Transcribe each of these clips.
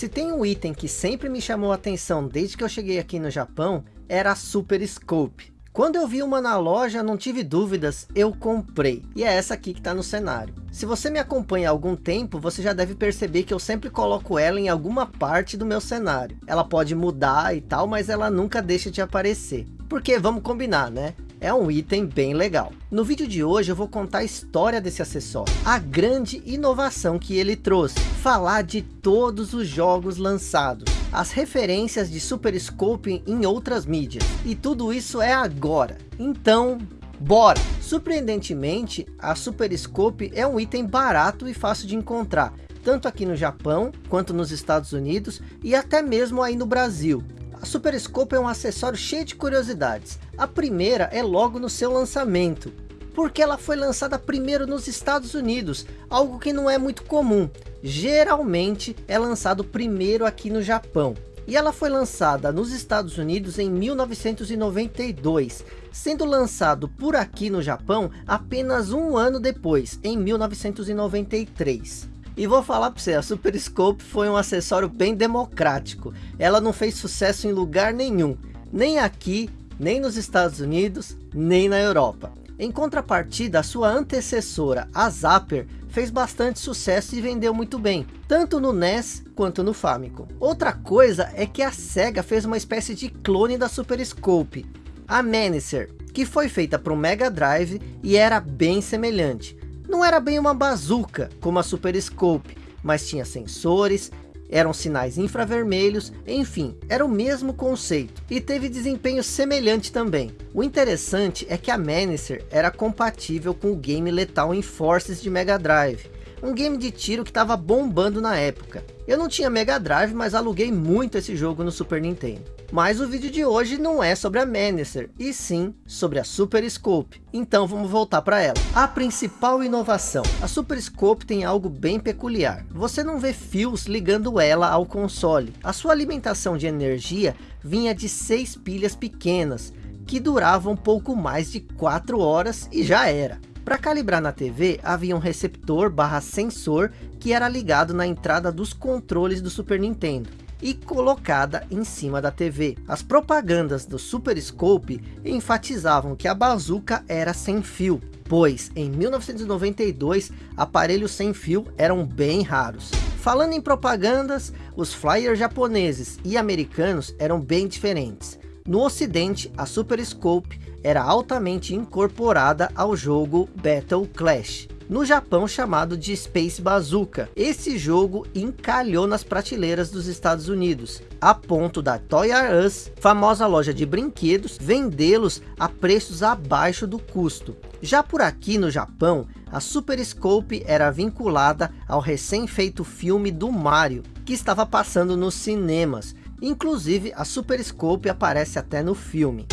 Se tem um item que sempre me chamou a atenção desde que eu cheguei aqui no Japão, era a Super Scope. Quando eu vi uma na loja, não tive dúvidas, eu comprei. E é essa aqui que está no cenário. Se você me acompanha há algum tempo, você já deve perceber que eu sempre coloco ela em alguma parte do meu cenário. Ela pode mudar e tal, mas ela nunca deixa de aparecer. Porque vamos combinar, né? É um item bem legal. No vídeo de hoje eu vou contar a história desse acessório, a grande inovação que ele trouxe, falar de todos os jogos lançados, as referências de Super Scope em outras mídias, e tudo isso é agora. Então, bora! Surpreendentemente, a Super Scope é um item barato e fácil de encontrar, tanto aqui no Japão, quanto nos Estados Unidos e até mesmo aí no Brasil. A Super Scope é um acessório cheio de curiosidades. A primeira é logo no seu lançamento, porque ela foi lançada primeiro nos Estados Unidos, algo que não é muito comum. Geralmente é lançado primeiro aqui no Japão. E ela foi lançada nos Estados Unidos em 1992, sendo lançado por aqui no Japão apenas um ano depois, em 1993. E vou falar para você, a Super Scope foi um acessório bem democrático. Ela não fez sucesso em lugar nenhum, nem aqui, nem nos Estados Unidos, nem na Europa. Em contrapartida, a sua antecessora, a Zapper, fez bastante sucesso e vendeu muito bem, tanto no NES quanto no Famicom. Outra coisa é que a SEGA fez uma espécie de clone da Super Scope, a Manacer, que foi feita para o Mega Drive e era bem semelhante. Não era bem uma bazuca, como a Super Scope, mas tinha sensores, eram sinais infravermelhos, enfim, era o mesmo conceito. E teve desempenho semelhante também. O interessante é que a Manacer era compatível com o game Lethal Enforces de Mega Drive um game de tiro que estava bombando na época. Eu não tinha Mega Drive, mas aluguei muito esse jogo no Super Nintendo. Mas o vídeo de hoje não é sobre a Manacer, e sim sobre a Super Scope. Então vamos voltar para ela. A principal inovação. A Super Scope tem algo bem peculiar. Você não vê fios ligando ela ao console. A sua alimentação de energia vinha de seis pilhas pequenas, que duravam pouco mais de 4 horas e já era. Para calibrar na TV, havia um receptor barra sensor que era ligado na entrada dos controles do Super Nintendo e colocada em cima da TV. As propagandas do Super Scope enfatizavam que a bazuca era sem fio, pois em 1992 aparelhos sem fio eram bem raros. Falando em propagandas, os flyers japoneses e americanos eram bem diferentes. No ocidente, a Super Scope era altamente incorporada ao jogo Battle Clash, no Japão chamado de Space Bazooka. Esse jogo encalhou nas prateleiras dos Estados Unidos, a ponto da Toy R Us, famosa loja de brinquedos, vendê-los a preços abaixo do custo. Já por aqui no Japão, a Super Scope era vinculada ao recém-feito filme do Mario, que estava passando nos cinemas. Inclusive, a Super Scope aparece até no filme.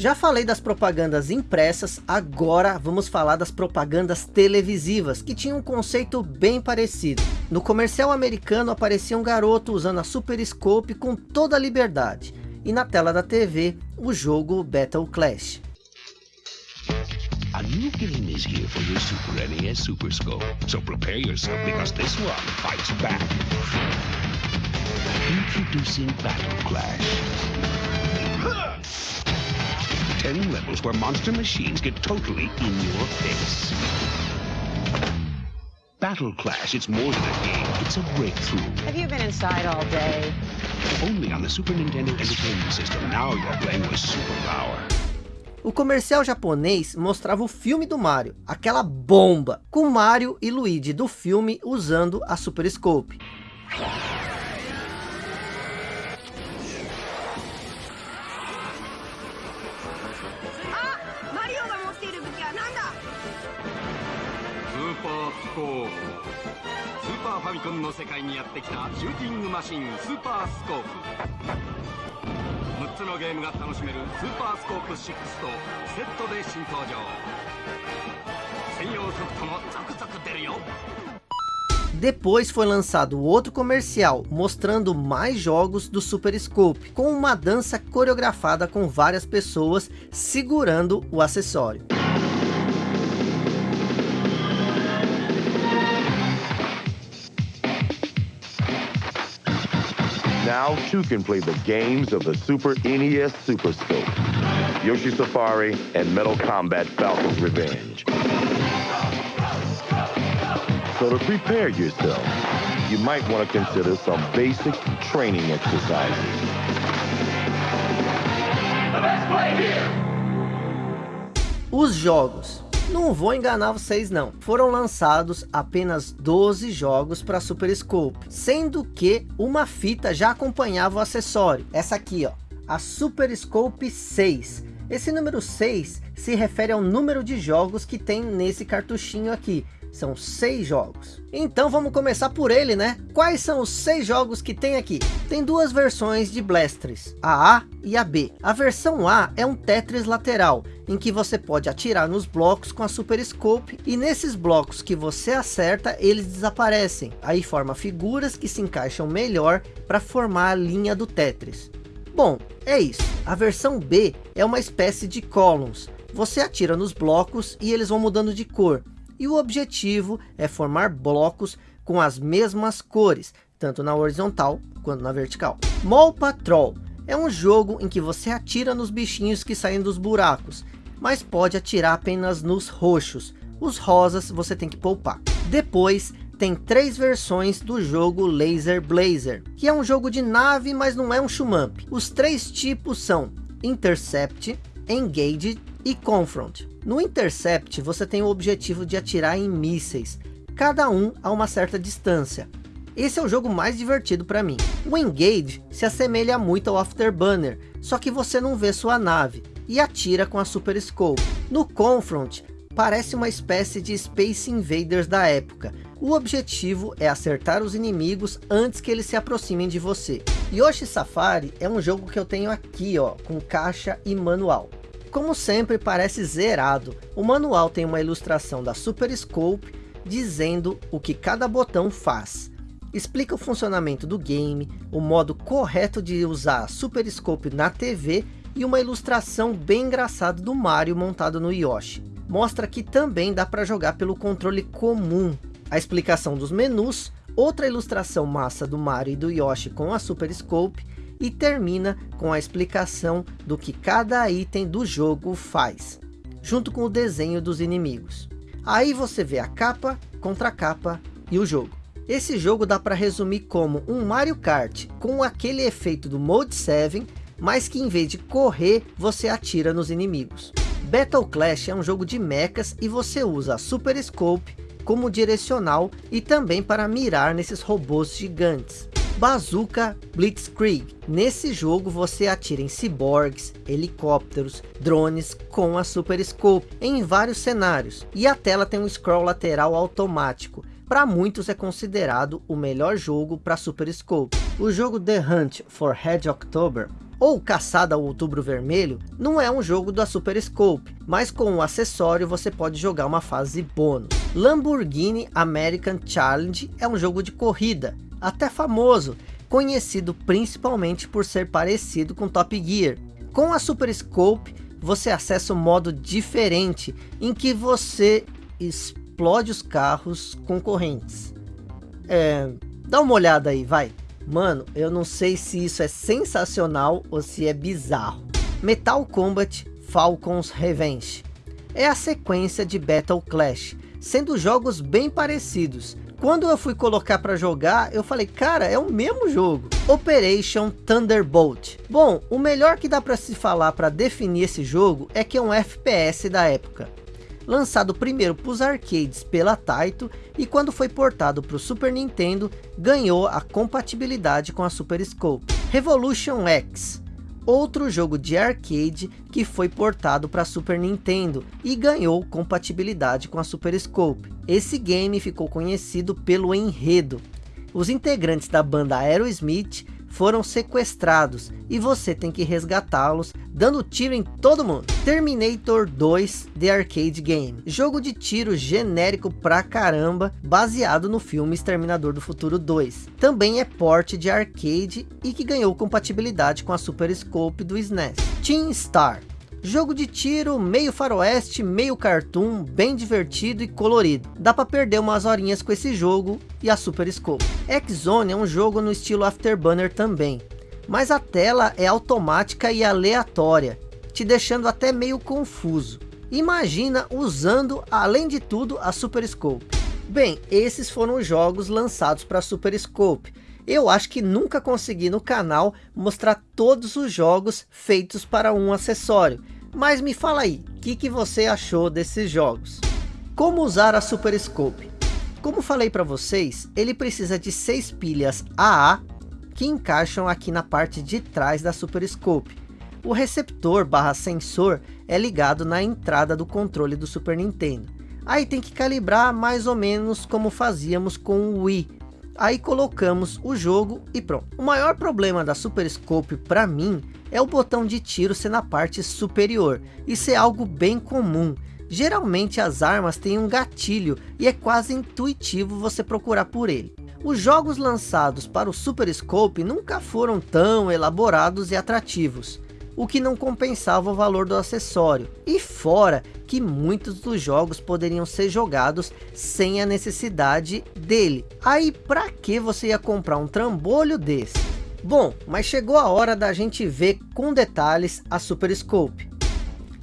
Já falei das propagandas impressas, agora vamos falar das propagandas televisivas, que tinham um conceito bem parecido. No comercial americano aparecia um garoto usando a Super Scope com toda a liberdade. E na tela da TV, o jogo Battle Clash. A new game is here for your Super NES Super Scope. So prepare yourself because this one fights back. Introducing Battle Clash. 10 levels where monster machines get totally in your face. Battle Clash, it's more than a game, it's a breakthrough. Have you been inside all day? Only on the Super Nintendo Entertainment System, now you're playing with superpower. O comercial japonês mostrava o filme do Mario, aquela bomba, com Mario e Luigi do filme usando a Super Scope. ンの世界にやってきたシューティングマシンスーパースコープ6つのゲームが楽しめるスーパースコープ6とセットで新登場専用ソフトも続々出るよ Depois foi lançado outro comercial, mostrando mais jogos do Super Scope, com uma dança coreografada com várias pessoas segurando o acessório. Now too can play the games of the Super NES Super Scope, Yoshi Safari, and Metal Combat Falcon's Revenge. So to prepare yourself, you might want to consider some basic training exercises. Os jogos. Não vou enganar vocês não. Foram lançados apenas 12 jogos para Super Scope, sendo que uma fita já acompanhava o acessório. Essa aqui, ó, a Super Scope 6. Esse número 6 se refere ao número de jogos que tem nesse cartuchinho aqui. São seis jogos. Então vamos começar por ele, né? Quais são os seis jogos que tem aqui? Tem duas versões de Blasters, a A e a B. A versão A é um Tetris lateral, em que você pode atirar nos blocos com a Super Scope, e nesses blocos que você acerta, eles desaparecem. Aí forma figuras que se encaixam melhor para formar a linha do Tetris. Bom, é isso. A versão B é uma espécie de columns. Você atira nos blocos e eles vão mudando de cor e o objetivo é formar blocos com as mesmas cores, tanto na horizontal quanto na vertical. Mall Patrol é um jogo em que você atira nos bichinhos que saem dos buracos, mas pode atirar apenas nos roxos. Os rosas você tem que poupar. Depois tem três versões do jogo Laser Blazer, que é um jogo de nave, mas não é um shumamp. Os três tipos são Intercept, Engage e Confront. No Intercept, você tem o objetivo de atirar em mísseis, cada um a uma certa distância. Esse é o jogo mais divertido para mim. O Engage se assemelha muito ao Afterburner, só que você não vê sua nave, e atira com a Super Scope. No Confront, parece uma espécie de Space Invaders da época. O objetivo é acertar os inimigos antes que eles se aproximem de você. Yoshi Safari é um jogo que eu tenho aqui, ó, com caixa e manual. Como sempre parece zerado, o manual tem uma ilustração da Super Scope dizendo o que cada botão faz. Explica o funcionamento do game, o modo correto de usar a Super Scope na TV e uma ilustração bem engraçada do Mario montado no Yoshi. Mostra que também dá para jogar pelo controle comum. A explicação dos menus, outra ilustração massa do Mario e do Yoshi com a Super Scope e termina com a explicação do que cada item do jogo faz, junto com o desenho dos inimigos. Aí você vê a capa, contra capa e o jogo. Esse jogo dá para resumir como um Mario Kart com aquele efeito do Mode 7, mas que em vez de correr, você atira nos inimigos. Battle Clash é um jogo de mechas e você usa a Super Scope como direcional e também para mirar nesses robôs gigantes. Bazooka Blitzkrieg. Nesse jogo você atira em ciborgues, helicópteros, drones com a Super Scope em vários cenários. E a tela tem um scroll lateral automático. Para muitos é considerado o melhor jogo para Super Scope. O jogo The Hunt for Red October ou Caçada ao Outubro Vermelho, não é um jogo da Super Scope, mas com o acessório você pode jogar uma fase bônus. Lamborghini American Challenge é um jogo de corrida, até famoso, conhecido principalmente por ser parecido com Top Gear. Com a Super Scope, você acessa um modo diferente, em que você explode os carros concorrentes. É, dá uma olhada aí, vai. Mano, eu não sei se isso é sensacional ou se é bizarro. Metal Combat Falcon's Revenge. É a sequência de Battle Clash, sendo jogos bem parecidos, quando eu fui colocar para jogar, eu falei, cara, é o mesmo jogo. Operation Thunderbolt. Bom, o melhor que dá para se falar para definir esse jogo é que é um FPS da época. Lançado primeiro para os arcades pela Taito e quando foi portado para o Super Nintendo, ganhou a compatibilidade com a Super Scope. Revolution X outro jogo de arcade que foi portado para Super Nintendo e ganhou compatibilidade com a Super Scope. Esse game ficou conhecido pelo enredo. Os integrantes da banda Aerosmith foram sequestrados e você tem que resgatá-los dando tiro em todo mundo. Terminator 2 The Arcade Game, jogo de tiro genérico pra caramba, baseado no filme Exterminador do Futuro 2. Também é porte de arcade e que ganhou compatibilidade com a Super Scope do SNES. Team Star Jogo de tiro, meio faroeste, meio cartoon, bem divertido e colorido. Dá para perder umas horinhas com esse jogo e a Super Scope. X-Zone é um jogo no estilo Afterburner também. Mas a tela é automática e aleatória, te deixando até meio confuso. Imagina usando, além de tudo, a Super Scope. Bem, esses foram os jogos lançados para Super Scope. Eu acho que nunca consegui no canal mostrar todos os jogos feitos para um acessório. Mas me fala aí, o que, que você achou desses jogos? Como usar a Super Scope? Como falei para vocês, ele precisa de seis pilhas AA que encaixam aqui na parte de trás da Super Scope. O receptor barra sensor é ligado na entrada do controle do Super Nintendo. Aí tem que calibrar mais ou menos como fazíamos com o Wii. Aí colocamos o jogo e pronto. O maior problema da Super Scope para mim é o botão de tiro ser na parte superior. Isso é algo bem comum. Geralmente as armas têm um gatilho e é quase intuitivo você procurar por ele. Os jogos lançados para o Super Scope nunca foram tão elaborados e atrativos o que não compensava o valor do acessório. E fora que muitos dos jogos poderiam ser jogados sem a necessidade dele. Aí para que você ia comprar um trambolho desse? Bom, mas chegou a hora da gente ver com detalhes a Super Scope.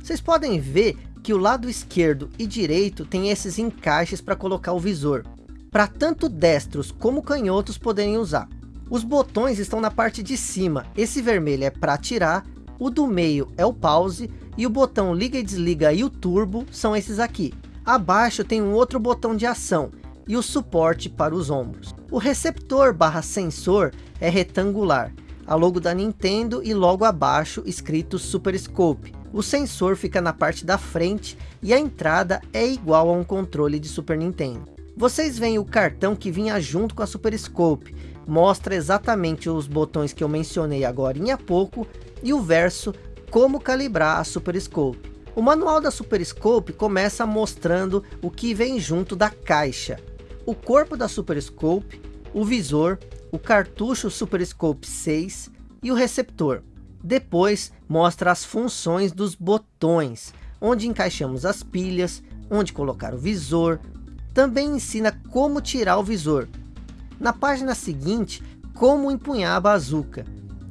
Vocês podem ver que o lado esquerdo e direito tem esses encaixes para colocar o visor. Para tanto destros como canhotos poderem usar. Os botões estão na parte de cima. Esse vermelho é para atirar o do meio é o pause e o botão liga e desliga e o turbo são esses aqui. Abaixo tem um outro botão de ação e o suporte para os ombros. O receptor barra sensor é retangular, a logo da Nintendo e logo abaixo escrito Super Scope. O sensor fica na parte da frente e a entrada é igual a um controle de Super Nintendo. Vocês veem o cartão que vinha junto com a Super Scope, mostra exatamente os botões que eu mencionei agora há pouco, e o verso como calibrar a Super Scope. O manual da Super Scope começa mostrando o que vem junto da caixa. O corpo da Super Scope, o visor, o cartucho Super Scope 6 e o receptor. Depois mostra as funções dos botões, onde encaixamos as pilhas, onde colocar o visor. Também ensina como tirar o visor. Na página seguinte, como empunhar a bazuca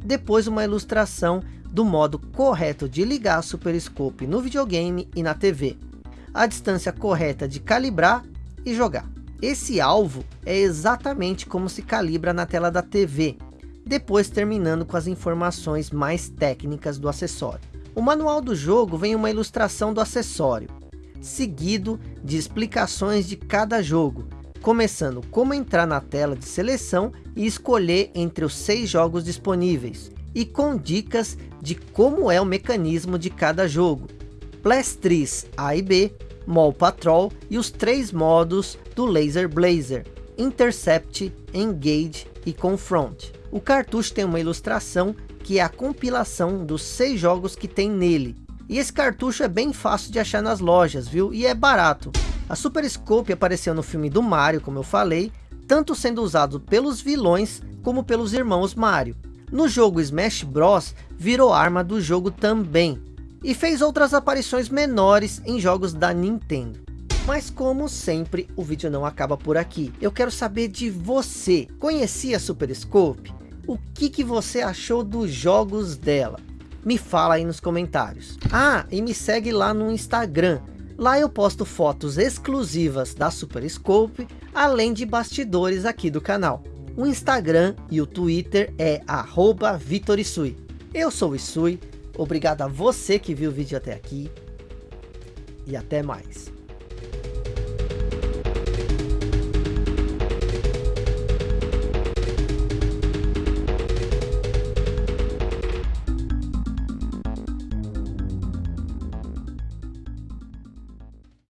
depois uma ilustração do modo correto de ligar a Super Scope no videogame e na TV, a distância correta de calibrar e jogar. Esse alvo é exatamente como se calibra na tela da TV, depois terminando com as informações mais técnicas do acessório. O manual do jogo vem uma ilustração do acessório, seguido de explicações de cada jogo, começando como entrar na tela de seleção e escolher entre os seis jogos disponíveis, e com dicas de como é o mecanismo de cada jogo. Plastris A e B, Mall Patrol e os três modos do Laser Blazer, Intercept, Engage e Confront. O cartucho tem uma ilustração que é a compilação dos seis jogos que tem nele. E esse cartucho é bem fácil de achar nas lojas, viu? E é barato. A Super Scope apareceu no filme do Mario, como eu falei, tanto sendo usado pelos vilões, como pelos irmãos Mario. No jogo Smash Bros, virou arma do jogo também, e fez outras aparições menores em jogos da Nintendo. Mas como sempre, o vídeo não acaba por aqui. Eu quero saber de você. Conhecia a Super Scope? O que, que você achou dos jogos dela? Me fala aí nos comentários. Ah, e me segue lá no Instagram Lá eu posto fotos exclusivas da Super Scope, além de bastidores aqui do canal. O Instagram e o Twitter é arroba VitorIsui. Eu sou o Isui, obrigado a você que viu o vídeo até aqui. E até mais.